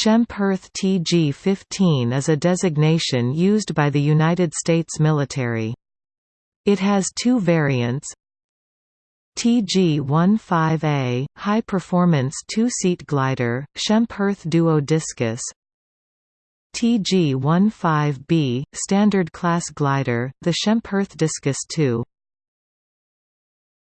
Schempp-Hirth TG-15 is a designation used by the United States military. It has two variants. TG-15A, high-performance two-seat glider, Schempp-Hirth Duo Discus. TG-15B, standard class glider, the Schempp-Hirth Discus II